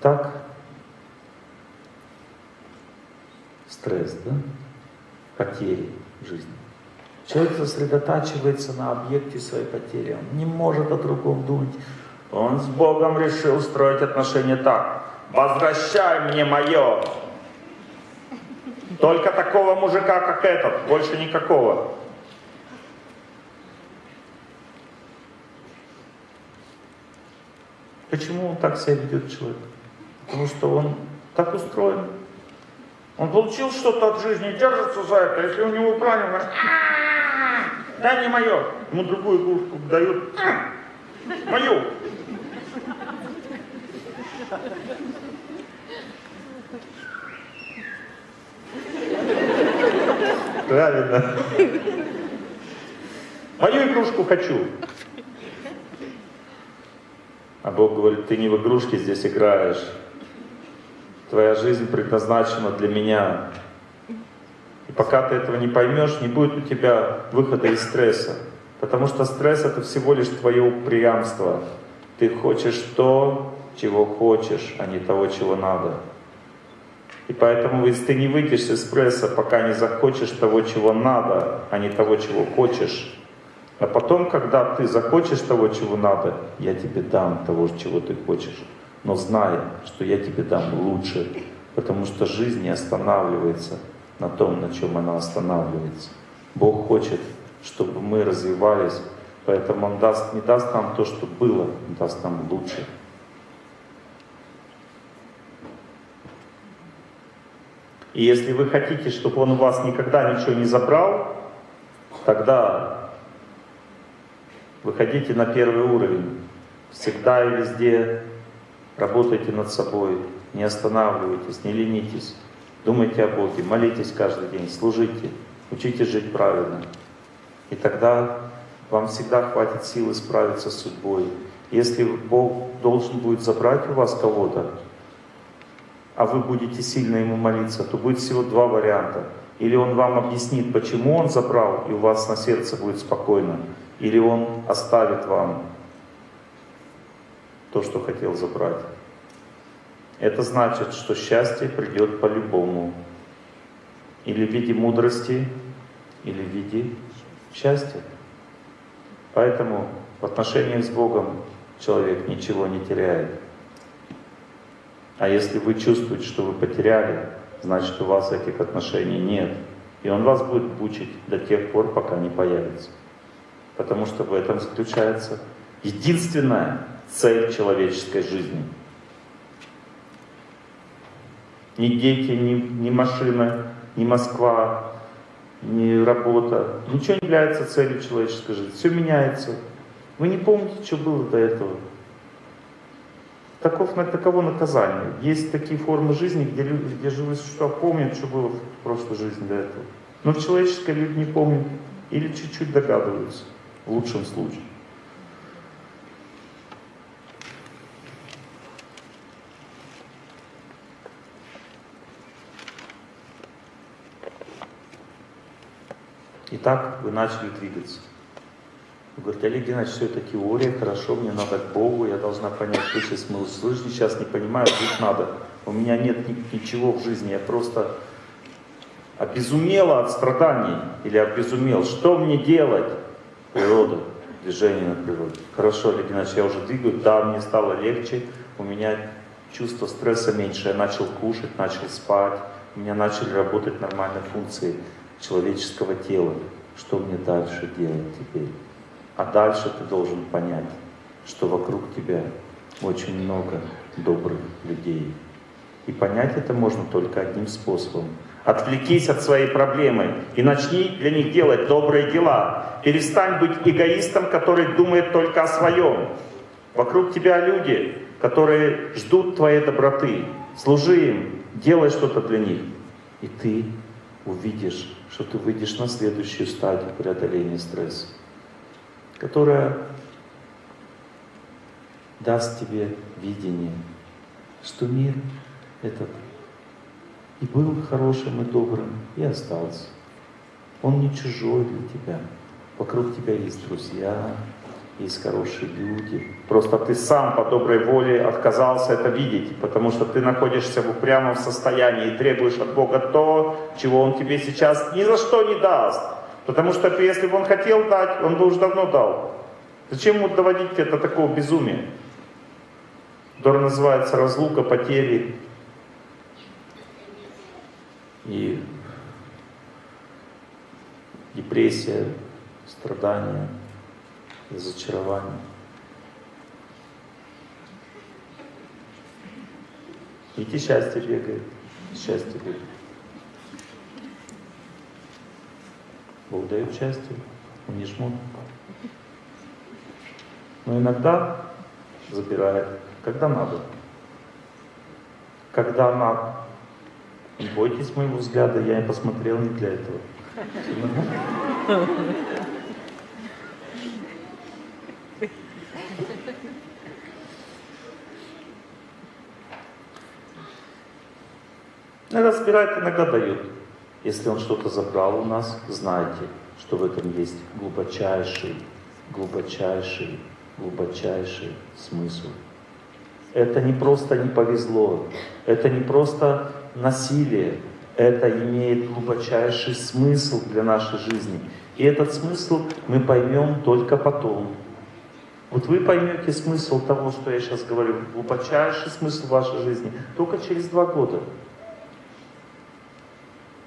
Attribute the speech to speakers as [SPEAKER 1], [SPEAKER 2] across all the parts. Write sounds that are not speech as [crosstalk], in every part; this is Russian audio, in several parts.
[SPEAKER 1] Итак, стресс, да? Потери жизни. Человек сосредотачивается на объекте своей потери. Он не может о другом думать. Он с Богом решил строить отношения так. Возвращай мне мое. Только такого мужика, как этот, больше никакого. Почему он так себя ведет человек? Потому что он так устроен. Он получил что-то от жизни, держится за это. Если у него правильно, да не мое. Ему другую игрушку дают. Мою. Правильно. Мою игрушку хочу. А Бог говорит, ты не в игрушки здесь играешь. Твоя жизнь предназначена для меня. И пока ты этого не поймешь, не будет у тебя выхода из стресса. Потому что стресс это всего лишь твое упрямство. Ты хочешь то, чего хочешь, а не того, чего надо. И поэтому, если ты не выйдешь из стресса, пока не захочешь того, чего надо, а не того, чего хочешь, а потом, когда ты захочешь того, чего надо, я тебе дам того, чего ты хочешь. Но знай, что я тебе дам лучше, потому что жизнь не останавливается на том, на чем она останавливается. Бог хочет, чтобы мы развивались, поэтому Он даст, не даст нам то, что было, Он даст нам лучше. И если вы хотите, чтобы Он у вас никогда ничего не забрал, тогда Выходите на первый уровень. Всегда и везде работайте над собой. Не останавливайтесь, не ленитесь. Думайте о Боге, молитесь каждый день, служите, учитесь жить правильно. И тогда вам всегда хватит силы справиться с судьбой. Если Бог должен будет забрать у вас кого-то, а вы будете сильно Ему молиться, то будет всего два варианта. Или Он вам объяснит, почему Он забрал, и у вас на сердце будет спокойно или Он оставит вам то, что хотел забрать. Это значит, что счастье придет по-любому. Или в виде мудрости, или в виде счастья. Поэтому в отношениях с Богом человек ничего не теряет. А если вы чувствуете, что вы потеряли, значит у вас этих отношений нет. И Он вас будет мучить до тех пор, пока не появится потому что в этом заключается единственная цель человеческой жизни. Ни дети, ни, ни машина, ни Москва, ни работа. Ничего не является целью человеческой жизни. Все меняется. Вы не помните, что было до этого. Таков, таково наказание. Есть такие формы жизни, где люди, где живые существа помнят, что было в прошлой жизни до этого. Но в человеческой люди не помнят или чуть-чуть догадываются в лучшем случае. Итак, вы начали двигаться. Вы говорите, Олег Геннадьевич, все это теория, хорошо, мне надо к Богу, я должна понять высший смысл жизни, сейчас не понимаю, жить надо. У меня нет ничего в жизни, я просто обезумела от страданий или обезумел. Что мне делать? природа, движение на природе. Хорошо, Олег Геннадьевич, я уже двигаю, да, мне стало легче, у меня чувство стресса меньше, я начал кушать, начал спать, у меня начали работать нормальные функции человеческого тела. Что мне дальше делать теперь? А дальше ты должен понять, что вокруг тебя очень много добрых людей. И понять это можно только одним способом Отвлекись от своей проблемы и начни для них делать добрые дела. Перестань быть эгоистом, который думает только о своем. Вокруг тебя люди, которые ждут твоей доброты. Служи им, делай что-то для них. И ты увидишь, что ты выйдешь на следующую стадию преодоления стресса, которая даст тебе видение, что мир этот и был хорошим и добрым, и остался. Он не чужой для тебя. Вокруг тебя есть друзья, есть хорошие люди. Просто ты сам по доброй воле отказался это видеть, потому что ты находишься в упрямом состоянии и требуешь от Бога то, чего Он тебе сейчас ни за что не даст. Потому что если бы Он хотел дать, Он бы уже давно дал. Зачем ему доводить это до такого безумия? Которое называется разлука, потери и депрессия, страдания разочарование. Идти счастье бегает, счастье бегает. Бог дает счастье, он не жмут. Но иногда забирает, когда надо. Когда надо. Не бойтесь моего взгляда, я не посмотрел не для этого. Иногда собирает, иногда дает. Если он что-то забрал у нас, знайте, что в этом есть глубочайший, глубочайший, глубочайший смысл. Это не просто не повезло, это не просто насилие, это имеет глубочайший смысл для нашей жизни. И этот смысл мы поймем только потом. Вот вы поймете смысл того, что я сейчас говорю, глубочайший смысл вашей жизни, только через два года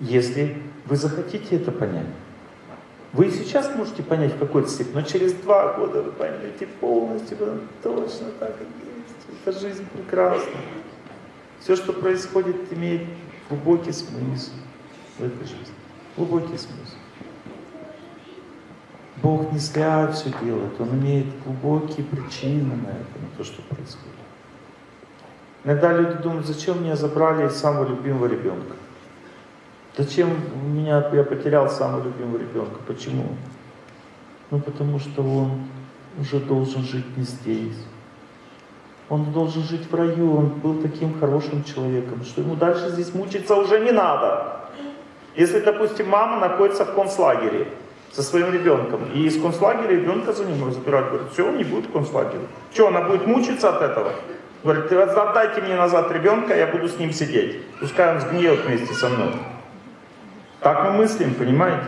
[SPEAKER 1] если вы захотите это понять. Вы сейчас можете понять в какой-то степени, но через два года вы поймете полностью, точно так и есть. Эта жизнь прекрасна. Все, что происходит, имеет глубокий смысл в этой жизни. Глубокий смысл. Бог не зря все делает, Он имеет глубокие причины на это, на то, что происходит. Иногда люди думают, зачем меня забрали самого любимого ребенка? Зачем меня, я потерял самого любимого ребенка? Почему? Ну потому что он уже должен жить не здесь. Он должен жить в раю, он был таким хорошим человеком, что ему дальше здесь мучиться уже не надо. Если, допустим, мама находится в концлагере со своим ребенком, и из концлагеря ребенка за ним забирают, говорят, все, он не будет в концлагере. Что, она будет мучиться от этого? Говорит, отдайте мне назад ребенка, я буду с ним сидеть. Пускай он сгниет вместе со мной. Так мы мыслим, понимаете?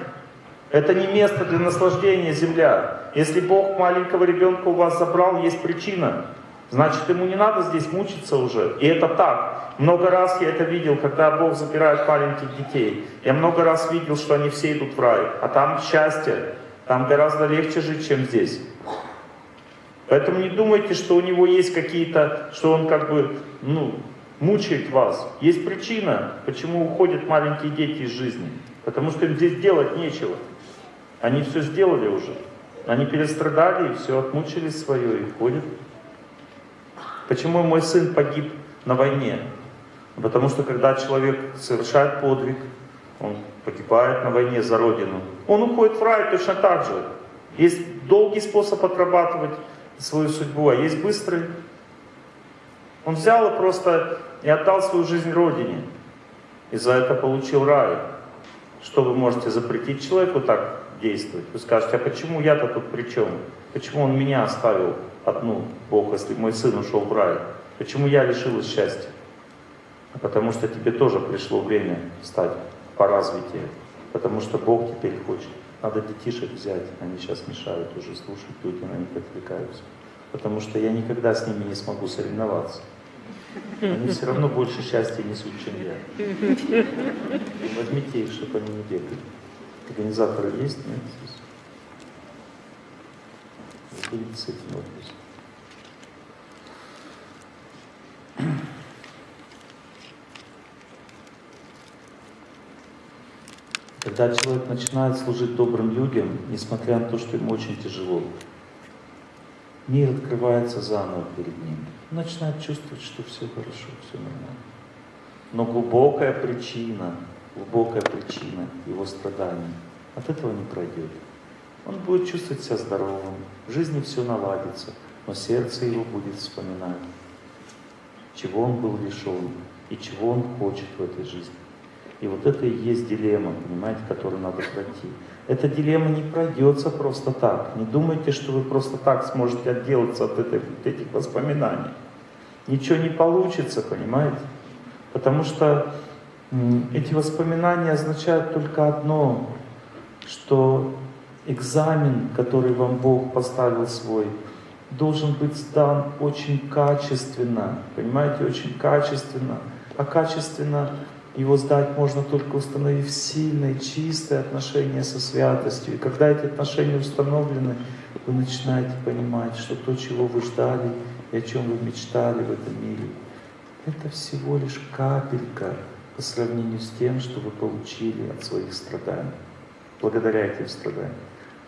[SPEAKER 1] Это не место для наслаждения земля. Если Бог маленького ребенка у вас забрал, есть причина. Значит, ему не надо здесь мучиться уже. И это так. Много раз я это видел, когда Бог забирает маленьких детей. Я много раз видел, что они все идут в рай. А там счастье. Там гораздо легче жить, чем здесь. Поэтому не думайте, что у него есть какие-то, что он как бы, ну, мучает вас. Есть причина, почему уходят маленькие дети из жизни. Потому что им здесь делать нечего. Они все сделали уже. Они перестрадали и все, отмучились свое и ходят. Почему мой сын погиб на войне? Потому что когда человек совершает подвиг, он погибает на войне за Родину, он уходит в рай точно так же. Есть долгий способ отрабатывать свою судьбу, а есть быстрый. Он взял и просто и отдал свою жизнь Родине. И за это получил рай. Что вы можете запретить человеку так действовать? Вы скажете, а почему я-то тут при чем? Почему он меня оставил одну, Бог, если мой сын ушел в рай? Почему я лишилась счастья? А потому что тебе тоже пришло время стать по развитию. Потому что Бог теперь хочет. Надо детишек взять, они сейчас мешают уже слушать, люди на них отвлекаются. Потому что я никогда с ними не смогу соревноваться. Они все равно больше счастья несут, чем я. Возьмите их, чтобы они не бегали. Организаторы есть? Нет? Будете с этим вопросом. Когда человек начинает служить добрым людям, несмотря на то, что ему очень тяжело, мир открывается заново перед ним начинает чувствовать, что все хорошо, все нормально. Но глубокая причина, глубокая причина его страданий от этого не пройдет. Он будет чувствовать себя здоровым, в жизни все наладится, но сердце его будет вспоминать, чего он был лишен и чего он хочет в этой жизни. И вот это и есть дилемма, понимаете, которую надо пройти. Эта дилемма не пройдется просто так. Не думайте, что вы просто так сможете отделаться от, этой, от этих воспоминаний. Ничего не получится, понимаете? Потому что эти воспоминания означают только одно, что экзамен, который вам Бог поставил свой, должен быть сдан очень качественно, понимаете, очень качественно. А качественно его сдать можно только установив сильные, чистые отношения со святостью. И когда эти отношения установлены, вы начинаете понимать, что то, чего вы ждали и о чем вы мечтали в этом мире, это всего лишь капелька по сравнению с тем, что вы получили от своих страданий, благодаря этим страданиям.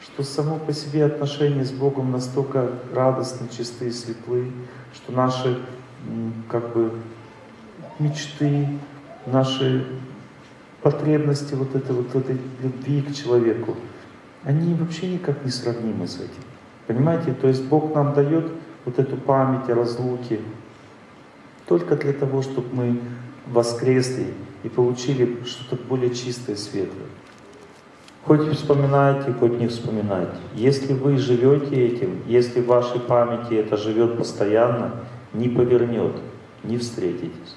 [SPEAKER 1] Что само по себе отношения с Богом настолько радостны, чистые, светлы, что наши как бы мечты, наши потребности вот этой вот этой любви к человеку, они вообще никак не сравнимы с этим. Понимаете? То есть Бог нам дает вот эту память о разлуке только для того, чтобы мы воскресли и получили что-то более чистое, светлое. Хоть вспоминайте, хоть не вспоминайте. Если вы живете этим, если в вашей памяти это живет постоянно, не повернет, не встретитесь.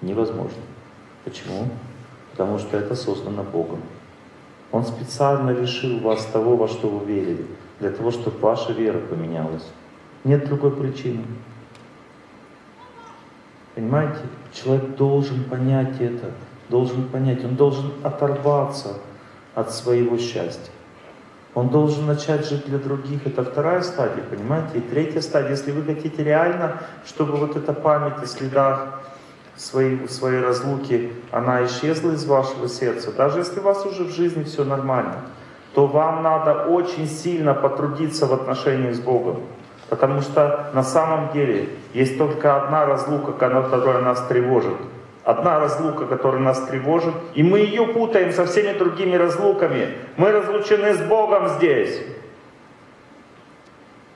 [SPEAKER 1] Невозможно. Почему? Потому что это создано Богом. Он специально лишил вас того, во что вы верили, для того, чтобы ваша вера поменялась. Нет другой причины. Понимаете? Человек должен понять это, должен понять, он должен оторваться от своего счастья. Он должен начать жить для других. Это вторая стадия, понимаете? И третья стадия, если вы хотите реально, чтобы вот эта память о следах своей, своей разлуки, она исчезла из вашего сердца, даже если у вас уже в жизни все нормально, то вам надо очень сильно потрудиться в отношении с Богом. Потому что на самом деле есть только одна разлука, которая нас тревожит. Одна разлука, которая нас тревожит, и мы ее путаем со всеми другими разлуками. Мы разлучены с Богом здесь.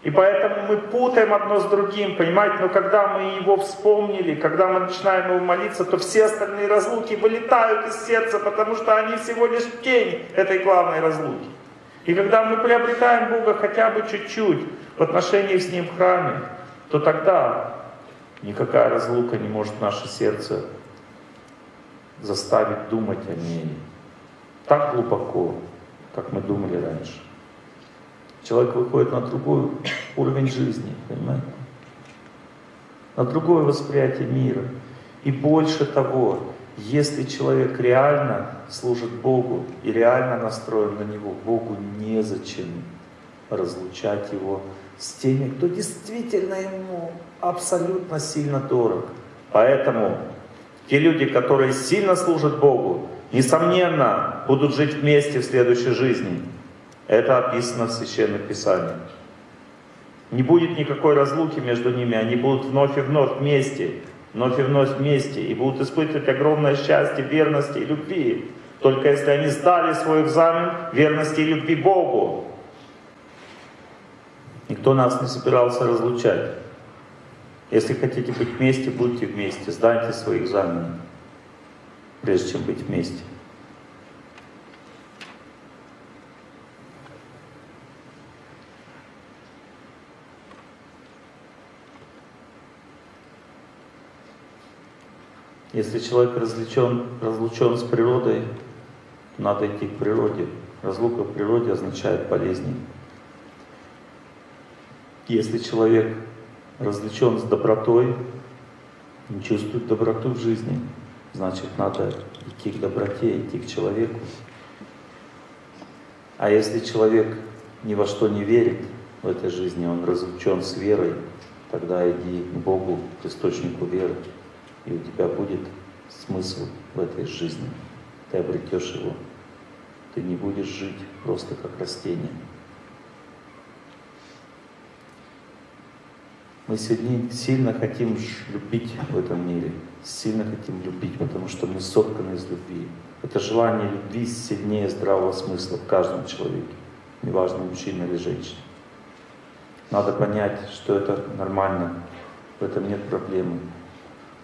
[SPEAKER 1] И поэтому мы путаем одно с другим, понимаете? Но когда мы его вспомнили, когда мы начинаем его молиться, то все остальные разлуки вылетают из сердца, потому что они всего лишь тень этой главной разлуки. И когда мы приобретаем Бога хотя бы чуть-чуть в отношении с Ним в храме, то тогда никакая разлука не может наше сердце заставить думать о ней так глубоко, как мы думали раньше. Человек выходит на другой уровень жизни, понимаете? На другое восприятие мира. И больше того, если человек реально служит Богу и реально настроен на Него, Богу незачем разлучать его с теми, кто действительно ему абсолютно сильно дорог. Поэтому те люди, которые сильно служат Богу, несомненно, будут жить вместе в следующей жизни. Это описано в Священных Писаниях. Не будет никакой разлуки между ними, они будут вновь и вновь вместе, вновь и вновь вместе, и будут испытывать огромное счастье, верности и любви. Только если они сдали свой экзамен верности и любви Богу. Никто нас не собирался разлучать. Если хотите быть вместе, будьте вместе, сдайте свои экзамены, прежде чем быть вместе. Если человек разлучен, разлучен с природой, надо идти к природе. Разлука в природе означает болезни. Если человек разлучен с добротой, не чувствует доброту в жизни, значит надо идти к доброте, идти к человеку. А если человек ни во что не верит в этой жизни, он разлучен с верой, тогда иди к Богу, к источнику веры и у тебя будет смысл в этой жизни. Ты обретешь его. Ты не будешь жить просто как растение. Мы сегодня сильно хотим любить в этом мире, сильно хотим любить, потому что мы сотканы из любви. Это желание любви сильнее здравого смысла в каждом человеке, неважно, мужчина или женщина. Надо понять, что это нормально, в этом нет проблемы.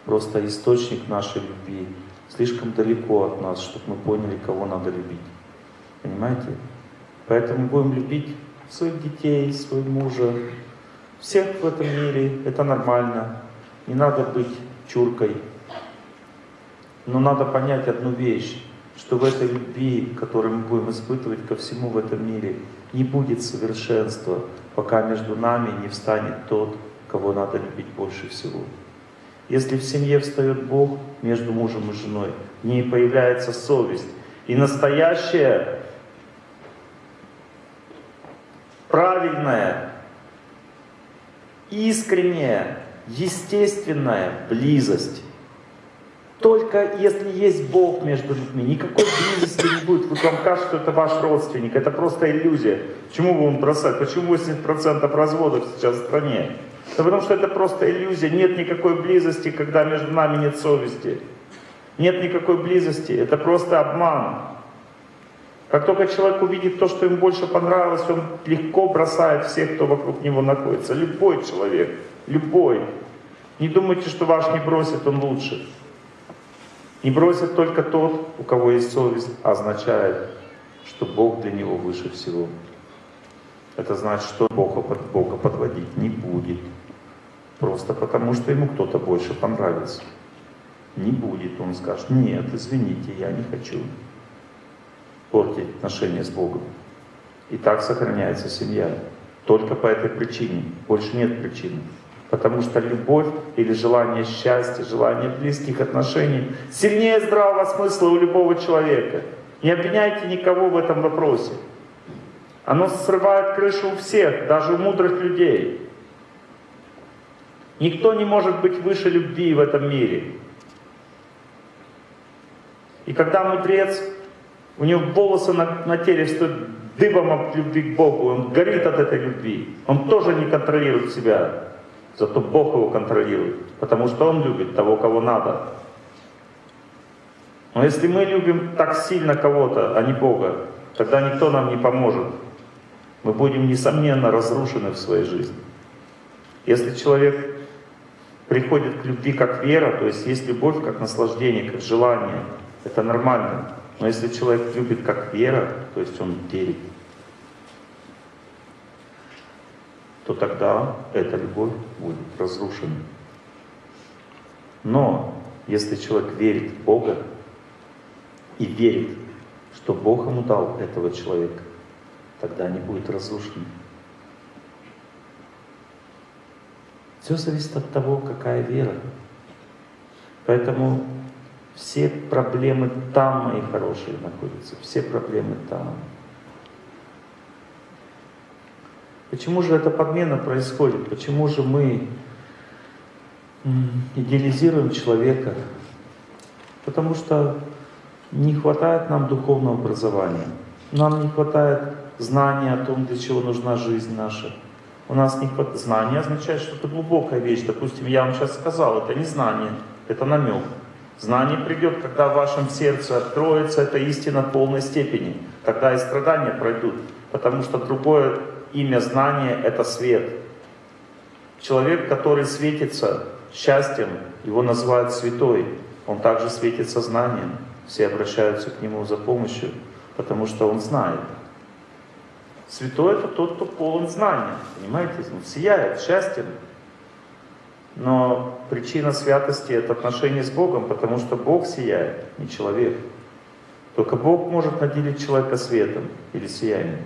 [SPEAKER 1] Просто источник нашей любви слишком далеко от нас, чтобы мы поняли, кого надо любить. Понимаете? Поэтому будем любить своих детей, своего мужа, всех в этом мире. Это нормально. Не надо быть чуркой. Но надо понять одну вещь, что в этой любви, которую мы будем испытывать ко всему в этом мире, не будет совершенства, пока между нами не встанет тот, кого надо любить больше всего. Если в семье встает Бог между мужем и женой, в ней появляется совесть. И настоящая, правильная, искренняя, естественная близость. Только если есть Бог между людьми, никакой близости не будет. Вы вам кажется, что это ваш родственник, это просто иллюзия. Почему вы он бросать? Почему 80% разводов сейчас в стране? Да потому что это просто иллюзия. Нет никакой близости, когда между нами нет совести. Нет никакой близости. Это просто обман. Как только человек увидит то, что ему больше понравилось, он легко бросает всех, кто вокруг него находится. Любой человек, любой. Не думайте, что ваш не бросит, он лучше. Не бросит только тот, у кого есть совесть, а означает, что Бог для него выше всего. Это значит, что Бога, Бога подводить не будет. Просто потому, что ему кто-то больше понравится. Не будет. Он скажет, нет, извините, я не хочу портить отношения с Богом. И так сохраняется семья. Только по этой причине. Больше нет причины. Потому что любовь или желание счастья, желание близких отношений сильнее здравого смысла у любого человека. Не обвиняйте никого в этом вопросе. Оно срывает крышу у всех, даже у мудрых людей. Никто не может быть выше любви в этом мире. И когда мудрец, у него волосы на, на теле стоят дыбом от любви к Богу, он горит от этой любви, он тоже не контролирует себя. Зато Бог его контролирует, потому что Он любит того, кого надо. Но если мы любим так сильно кого-то, а не Бога, тогда никто нам не поможет. Мы будем, несомненно, разрушены в своей жизни. Если человек приходит к любви как вера, то есть есть любовь как наслаждение, как желание, это нормально. Но если человек любит как вера, то есть он верит, то тогда эта любовь будет разрушена. Но если человек верит в Бога и верит, что Бог ему дал этого человека, тогда не будет разрушена. Все зависит от того, какая вера. Поэтому все проблемы там, мои хорошие, находятся. Все проблемы там. Почему же эта подмена происходит? Почему же мы идеализируем человека? Потому что не хватает нам духовного образования. Нам не хватает знания о том, для чего нужна жизнь наша. У нас не хватает... Знание означает, что это глубокая вещь. Допустим, я вам сейчас сказал, это не знание, это намек. Знание придет, когда в вашем сердце откроется эта истина в полной степени. Тогда и страдания пройдут. Потому что другое имя знания — это свет. Человек, который светится счастьем, его называют святой. Он также светится знанием. Все обращаются к нему за помощью, потому что он знает. Святой — это тот, кто полон знания, понимаете? Он сияет счастьем. Но причина святости — это отношение с Богом, потому что Бог сияет, не человек. Только Бог может наделить человека светом или сиянием.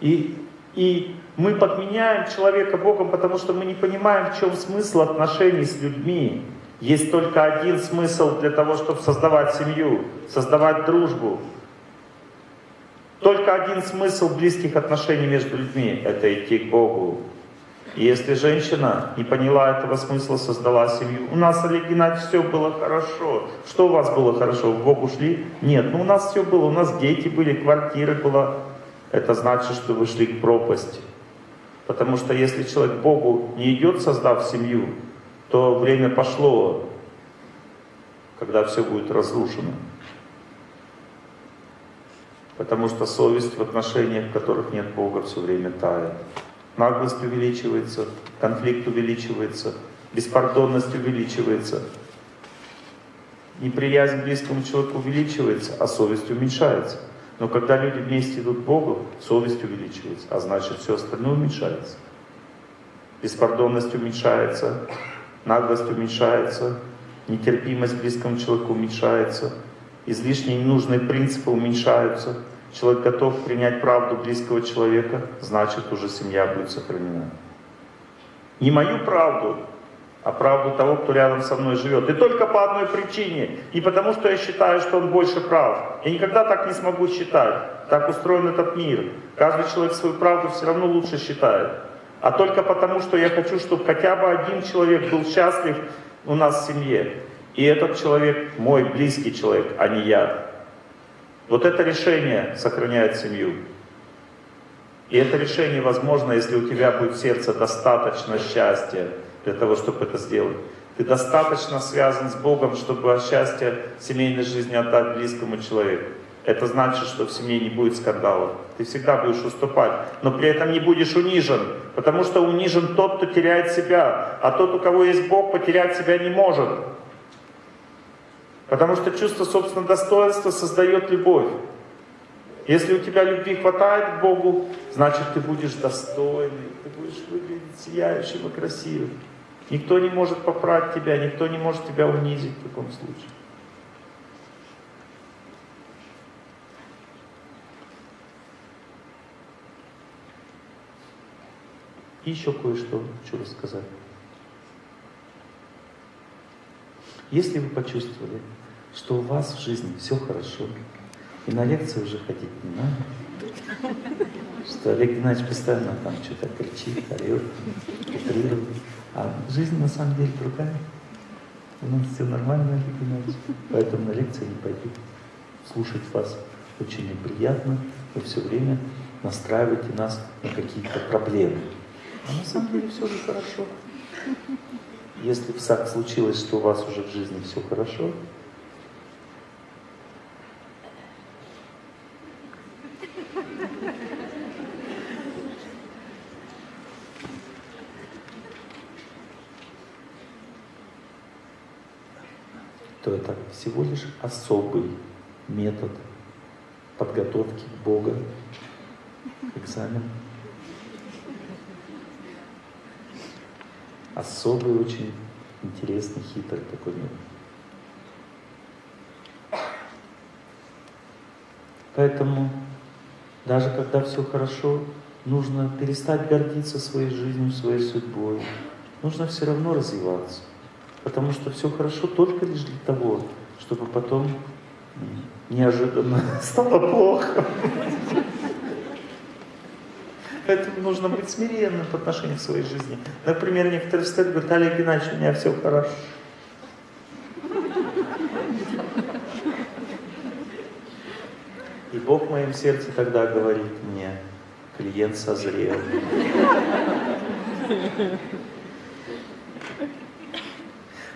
[SPEAKER 1] И, и мы подменяем человека Богом, потому что мы не понимаем, в чем смысл отношений с людьми. Есть только один смысл для того, чтобы создавать семью, создавать дружбу. Только один смысл близких отношений между людьми – это идти к Богу. Если женщина не поняла этого смысла, создала семью, у нас, Олег Геннадьевич, все было хорошо. Что у вас было хорошо? В Бог ушли? Нет, ну у нас все было, у нас дети были, квартиры была, это значит, что вы шли к пропасти. Потому что если человек Богу не идет, создав семью, то время пошло, когда все будет разрушено. Потому что совесть в отношениях, в которых нет Бога, все время тает. Наглость увеличивается, конфликт увеличивается, беспардонность увеличивается, неприязнь к близкому человеку увеличивается, а совесть уменьшается. Но когда люди вместе идут к Богу, совесть увеличивается, а значит все остальное уменьшается. Беспардонность уменьшается, наглость уменьшается, нетерпимость к близкому человеку уменьшается, излишние ненужные принципы уменьшаются. Человек готов принять правду близкого человека, значит уже семья будет сохранена. Не мою правду, а правду того, кто рядом со мной живет. И только по одной причине. Не потому, что я считаю, что он больше прав. Я никогда так не смогу считать. Так устроен этот мир. Каждый человек свою правду все равно лучше считает. А только потому, что я хочу, чтобы хотя бы один человек был счастлив у нас в семье. И этот человек мой близкий человек, а не я. Вот это решение сохраняет семью. И это решение возможно, если у тебя будет в сердце достаточно счастья для того, чтобы это сделать. Ты достаточно связан с Богом, чтобы счастье семейной жизни отдать близкому человеку. Это значит, что в семье не будет скандалов. Ты всегда будешь уступать, но при этом не будешь унижен, потому что унижен тот, кто теряет себя, а тот, у кого есть Бог, потерять себя не может. Потому что чувство собственного достоинства создает любовь. Если у тебя любви хватает к Богу, значит ты будешь достойный, ты будешь выглядеть сияющим и красивым. Никто не может поправить тебя, никто не может тебя унизить в таком случае. И еще кое-что хочу рассказать. Если вы почувствовали, что у вас в жизни все хорошо, и на лекции уже ходить не надо, что Олег Геннадьевич постоянно там что-то кричит, орет, утрирует, а жизнь на самом деле другая. У нас все нормально, Олег Геннадьевич, поэтому на лекции не пойду. Слушать вас очень неприятно, вы все время настраиваете нас на какие-то проблемы. А на самом деле все же хорошо. Если так случилось, что у вас уже в жизни все хорошо, то это всего лишь особый метод подготовки Бога к экзамену. особый, очень интересный, хитрый такой мир. Поэтому даже когда все хорошо, нужно перестать гордиться своей жизнью, своей судьбой. Нужно все равно развиваться. Потому что все хорошо только лишь для того, чтобы потом неожиданно [laughs] стало плохо. Поэтому нужно быть смиренным по отношению к своей жизни. Например, некоторые встают и говорят, Олег Геннадьевич, у меня все хорошо. И Бог в моем сердце тогда говорит мне, клиент созрел.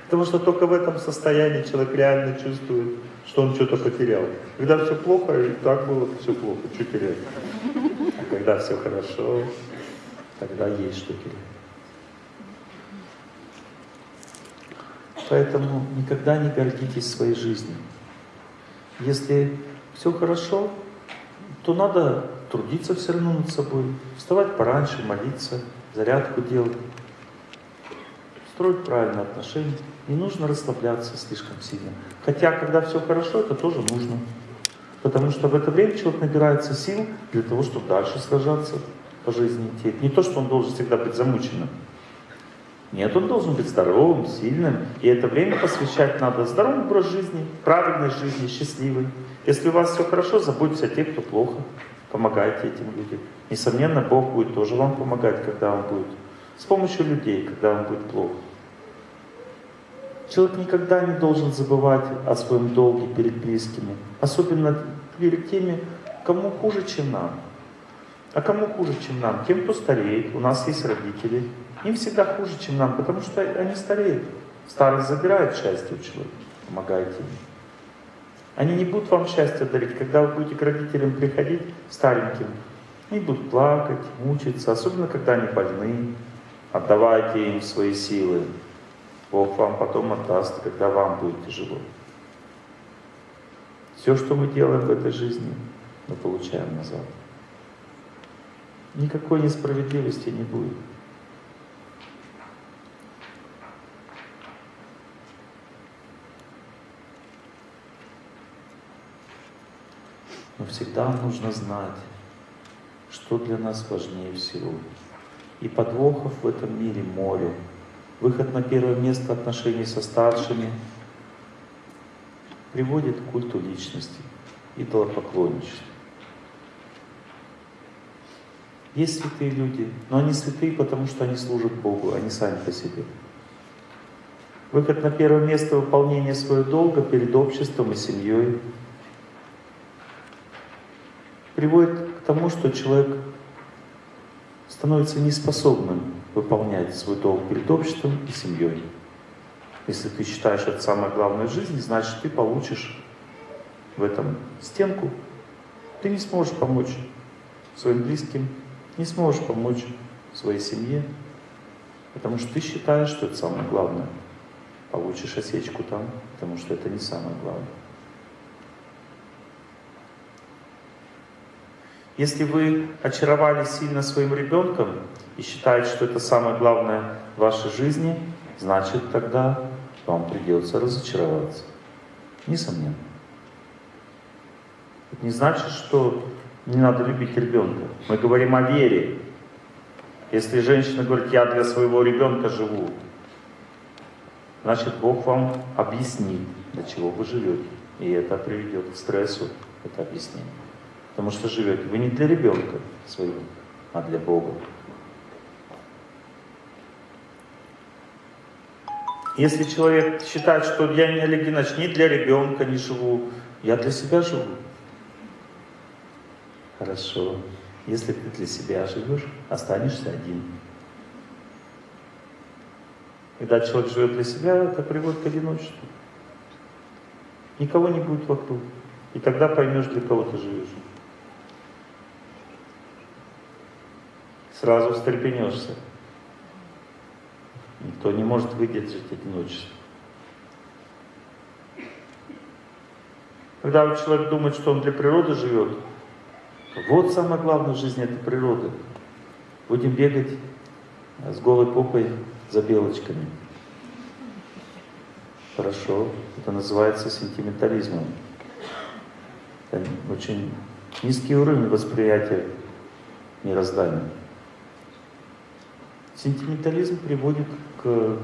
[SPEAKER 1] Потому что только в этом состоянии человек реально чувствует, что он что-то потерял. Когда все плохо, и так было все плохо, что терять? когда все хорошо, тогда есть что терять. Поэтому никогда не гордитесь своей жизнью. Если все хорошо, то надо трудиться все равно над собой, вставать пораньше, молиться, зарядку делать, строить правильные отношения. Не нужно расслабляться слишком сильно. Хотя, когда все хорошо, это тоже нужно. Потому что в это время человек набирается сил для того, чтобы дальше сражаться по жизни идти. Не то, что он должен всегда быть замученным. Нет, он должен быть здоровым, сильным. И это время посвящать надо здоровому образ жизни, правильной жизни, счастливой. Если у вас все хорошо, заботьтесь о тех, кто плохо. Помогайте этим людям. Несомненно, Бог будет тоже вам помогать, когда он будет. С помощью людей, когда вам будет плохо. Человек никогда не должен забывать о своем долге перед близкими, особенно перед теми, кому хуже, чем нам. А кому хуже, чем нам? Тем, кто стареет. У нас есть родители. Им всегда хуже, чем нам, потому что они стареют. Старость забирает счастье у человека. Помогайте им. Они не будут вам счастье дарить. Когда вы будете к родителям приходить стареньким, Они будут плакать, мучиться, особенно когда они больны. Отдавайте им свои силы. Бог вам потом отдаст, когда вам будет тяжело. Все, что мы делаем в этой жизни, мы получаем назад. Никакой несправедливости не будет. Но всегда нужно знать, что для нас важнее всего. И подвохов в этом мире море. Выход на первое место отношений со старшими приводит к культу личности, идолопоклонничеству. Есть святые люди, но они святые, потому что они служат Богу, они сами по себе. Выход на первое место выполнения своего долга перед обществом и семьей приводит к тому, что человек становится неспособным выполнять свой долг перед обществом и семьей. Если ты считаешь это самое главное в жизни, значит ты получишь в этом стенку. Ты не сможешь помочь своим близким, не сможешь помочь своей семье, потому что ты считаешь, что это самое главное. Получишь осечку там, потому что это не самое главное. Если вы очаровали сильно своим ребенком и считаете, что это самое главное в вашей жизни, значит тогда вам придется разочароваться. Несомненно. Это не значит, что не надо любить ребенка. Мы говорим о вере. Если женщина говорит, я для своего ребенка живу, значит Бог вам объяснит, для чего вы живете. И это приведет к стрессу, это объяснение. Потому что живете вы не для ребенка своего, а для Бога. Если человек считает, что я не Олег Геннадьевич, не для ребенка не живу, я для себя живу. Хорошо. Если ты для себя живешь, останешься один. Когда человек живет для себя, это приводит к одиночеству. Никого не будет вокруг. И тогда поймешь, для кого ты живешь. Сразу встрепенешься. Никто не может выдержать одиночество. Когда человек думает, что он для природы живет, вот самое главное в жизни это природа. Будем бегать с голой попой за белочками. Хорошо, это называется сентиментализмом. Это очень низкий уровень восприятия мироздания. Сентиментализм приводит к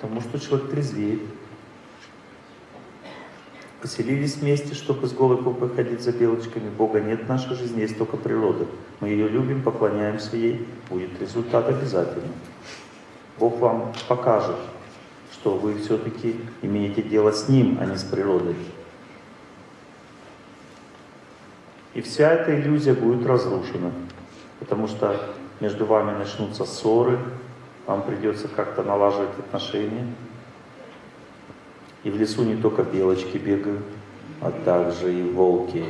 [SPEAKER 1] тому, что человек трезвеет. Поселились вместе, чтобы с голой попой ходить за белочками. Бога нет в нашей жизни, есть только природа. Мы ее любим, поклоняемся ей. Будет результат обязательно. Бог вам покажет, что вы все-таки имеете дело с Ним, а не с природой. И вся эта иллюзия будет разрушена потому что между вами начнутся ссоры, вам придется как-то налаживать отношения. И в лесу не только белочки бегают, а также и волки.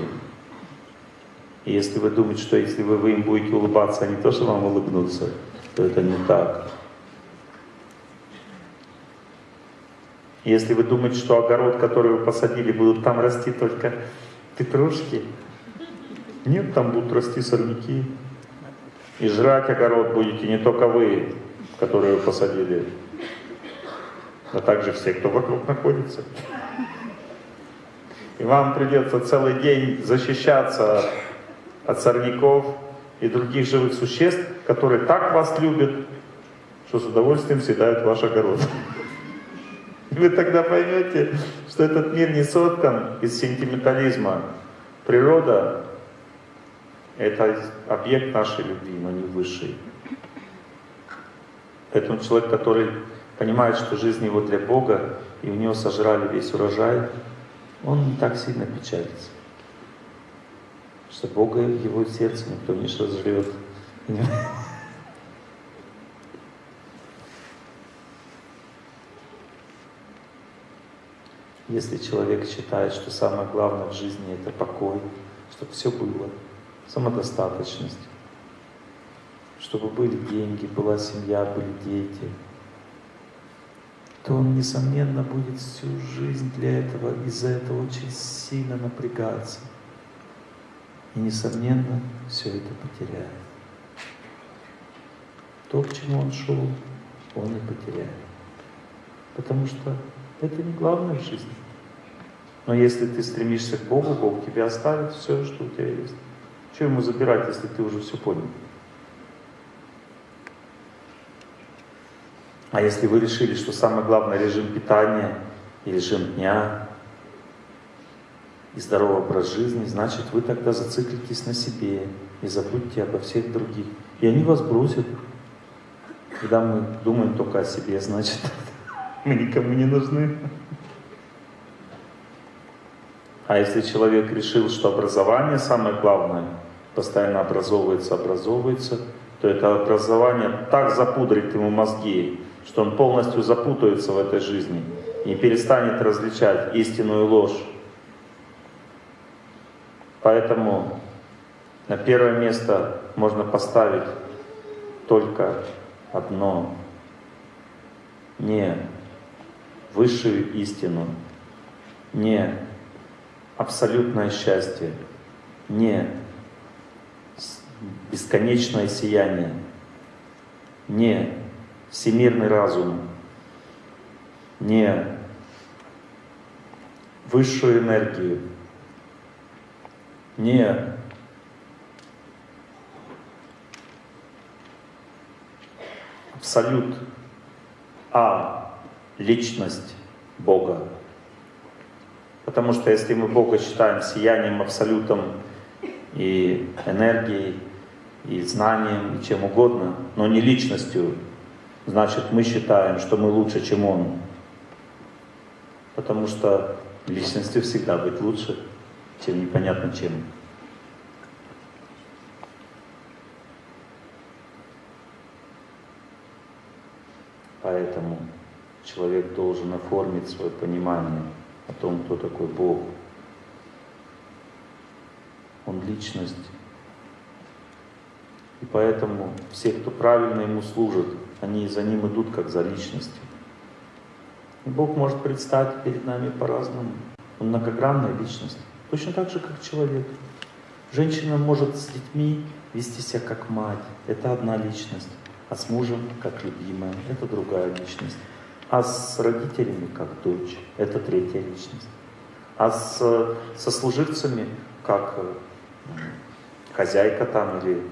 [SPEAKER 1] И если вы думаете, что если вы, вы им будете улыбаться, они тоже вам улыбнутся, то это не так. Если вы думаете, что огород, который вы посадили, будут там расти только петрушки, нет, там будут расти сорняки. И жрать огород будете не только вы, которые вы посадили, но также все, кто вокруг находится. И вам придется целый день защищаться от сорняков и других живых существ, которые так вас любят, что с удовольствием съедают ваш огород. Вы тогда поймете, что этот мир не сотан из сентиментализма. Природа это объект нашей любви, но не высший. Поэтому человек, который понимает, что жизнь его для Бога, и у него сожрали весь урожай, он не так сильно печалится. Что Бога в его сердце никто не сожрет. Если человек считает, что самое главное в жизни это покой, чтобы все было, самодостаточность, чтобы были деньги, была семья, были дети, то он, несомненно, будет всю жизнь для этого, из-за этого очень сильно напрягаться. И, несомненно, все это потеряет. То, к чему он шел, он и потеряет. Потому что это не главное в жизни. Но если ты стремишься к Богу, Бог тебе оставит все, что у тебя есть. Что ему забирать, если ты уже все понял? А если вы решили, что самое главное режим питания и режим дня и здоровый образ жизни, значит вы тогда зациклитесь на себе и забудьте обо всех других. И они вас бросят. Когда мы думаем только о себе, значит [laughs] мы никому не нужны. А если человек решил, что образование самое главное, постоянно образовывается, образовывается, то это образование так запудрит ему мозги, что он полностью запутается в этой жизни и перестанет различать истинную ложь. Поэтому на первое место можно поставить только одно. Не высшую истину, не абсолютное счастье, не бесконечное сияние, не всемирный разум, не высшую энергию, не абсолют, а личность Бога. Потому что если мы Бога считаем сиянием, абсолютом и энергией, и знанием, и чем угодно, но не личностью, значит мы считаем, что мы лучше, чем Он. Потому что личностью всегда быть лучше, чем непонятно чем. Поэтому человек должен оформить свое понимание о том, кто такой Бог. Он личность. И поэтому все, кто правильно ему служит, они за ним идут как за личностью. И Бог может предстать перед нами по-разному. Он многогранная личность. Точно так же, как человек. Женщина может с детьми вести себя как мать. Это одна личность. А с мужем как любимая. Это другая личность. А с родителями как дочь. Это третья личность. А с, со служивцами как э, хозяйка там или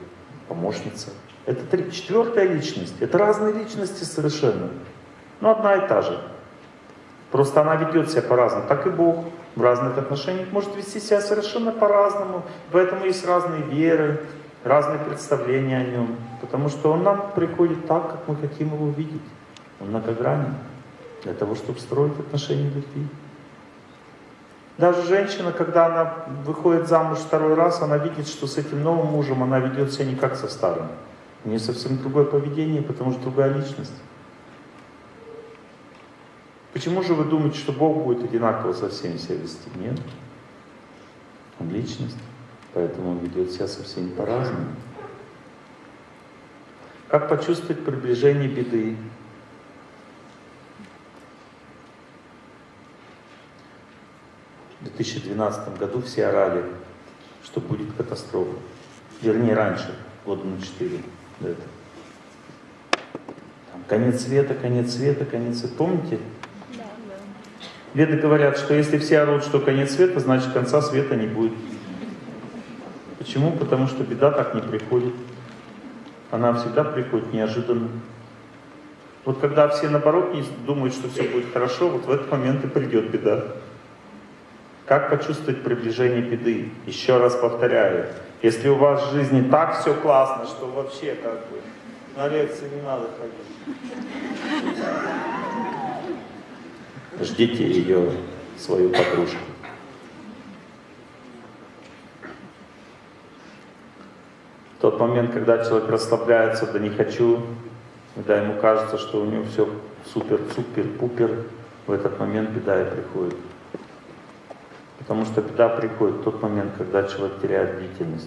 [SPEAKER 1] помощница. Это три, четвертая личность. Это разные личности совершенно. Но одна и та же. Просто она ведет себя по-разному. Так и Бог в разных отношениях может вести себя совершенно по-разному. Поэтому есть разные веры, разные представления о нем. Потому что он нам приходит так, как мы хотим его видеть. Он многогранен для того, чтобы строить отношения любви. Даже женщина, когда она выходит замуж второй раз, она видит, что с этим новым мужем она ведет себя не как со старым. У нее совсем другое поведение, потому что другая личность. Почему же вы думаете, что Бог будет одинаково со всеми себя вести? Нет. Он личность, поэтому он ведет себя совсем по-разному. Как почувствовать приближение беды? В 2012 году все орали, что будет катастрофа. Вернее, раньше, года на 4 до этого. Там, конец света, конец света, конец света. Помните? Да, да. Веды говорят, что если все орут, что конец света, значит конца света не будет. Почему? Потому что беда так не приходит. Она всегда приходит неожиданно. Вот когда все наоборот думают, что все будет хорошо, вот в этот момент и придет беда. Как почувствовать приближение беды? Еще раз повторяю, если у вас в жизни так все классно, что вообще как бы на лекции не надо ходить. Ждите ее, свою подружку. Тот момент, когда человек расслабляется, да не хочу, когда ему кажется, что у него все супер-супер-пупер, в этот момент беда и приходит. Потому что беда приходит в тот момент, когда человек теряет бдительность.